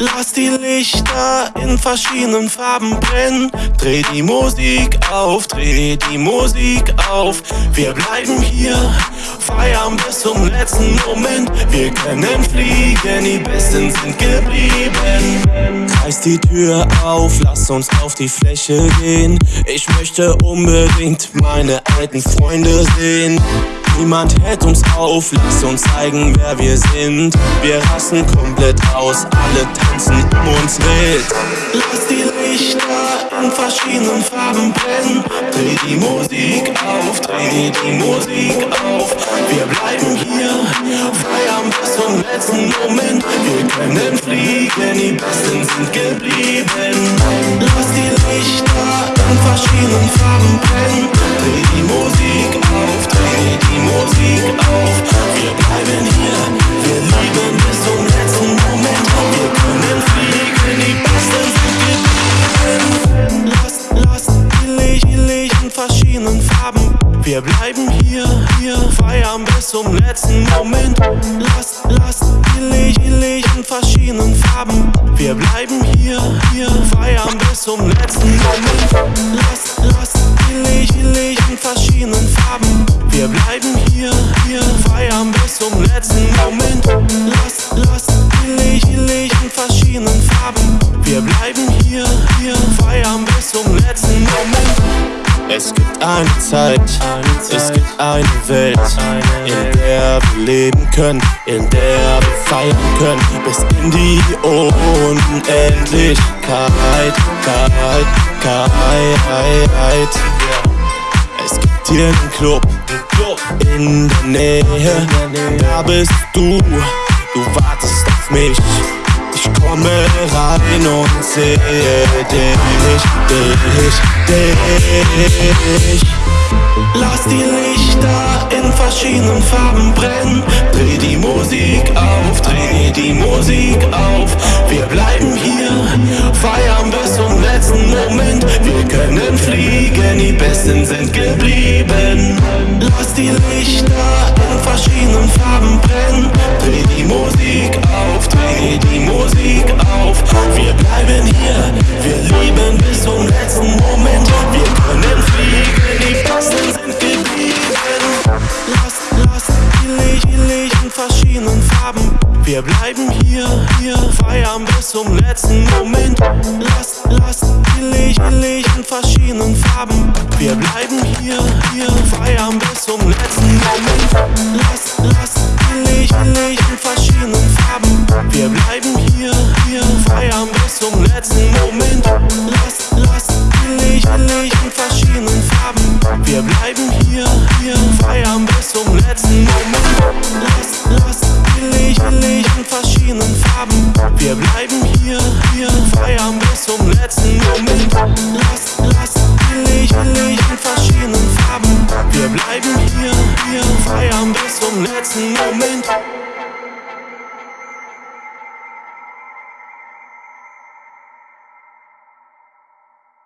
Lass die Lichter in verschiedenen Farben brennen. Dreh die Musik auf, dreh die Musik auf. Wir bleiben hier, feiern bis zum letzten Moment. Wir können fliegen, die Besten sind geblieben. Reiß die Tür auf, lass uns auf die Fläche gehen. Ich möchte unbedingt meine alten Freunde sehen. Niemand hält uns auf, lass uns zeigen, wer wir sind. Wir rasten komplett aus, alle tanzen um uns wild. Lass die Lichter in verschiedenen Farben brennen. Dreh die Musik auf, dreh die Musik auf. Wir bleiben hier, feiern bis zum letzten Moment. Wir können fliegen, die Besten sind geblieben. Lass die Lichter in verschiedenen Farben brennen. Verschiedenen Farben. Wir bleiben hier, hier, feiern bis zum letzten Moment. Lass, lass die Licht, die Licht in verschiedenen Farben. Wir bleiben hier, hier, feiern bis zum letzten Moment. Lass, lass die Licht, die Licht in verschiedenen Farben. Wir bleiben hier, hier, feiern bis zum letzten Moment. Lass, lass die Licht, die Licht in verschiedenen Farben. Wir bleiben hier, hier, feiern bis zum letzten Moment. Es gibt eine Zeit, es gibt eine Welt, in der wir leben können, in der wir feiern können, bis in die Unendlichkeit. Es gibt hier einen Club in der Nähe, da bist du, du wartest auf mich. Komme rein und sehe dich, dich, dich. Lass die Lichter in verschiedenen Farben brennen. Dreh die Musik auf, dreh die Musik auf. Wir bleiben hier, feiern bis zum letzten Moment. Wir können fliegen, die Besten sind geblieben. Lass die Lichter in verschiedenen Farben brennen. Dreh Licht in verschiedenen Farben. Wir bleiben hier, hier, feiern bis zum letzten Moment. Lass, lass die Licht in verschiedenen Farben. Wir bleiben hier, hier, feiern bis zum letzten Moment. Lass, lass die Licht in verschiedenen Farben. Wir bleiben hier, hier, feiern bis zum letzten Moment. Lass, lass die Licht in verschiedenen Farben. Wir bleiben hier, hier, feiern bis zum letzten Moment. Farben. Wir bleiben hier, hier, feiern bis zum letzten Moment. Lass, lass die Licht in verschiedenen Farben. Wir bleiben hier, hier, feiern bis zum letzten Moment.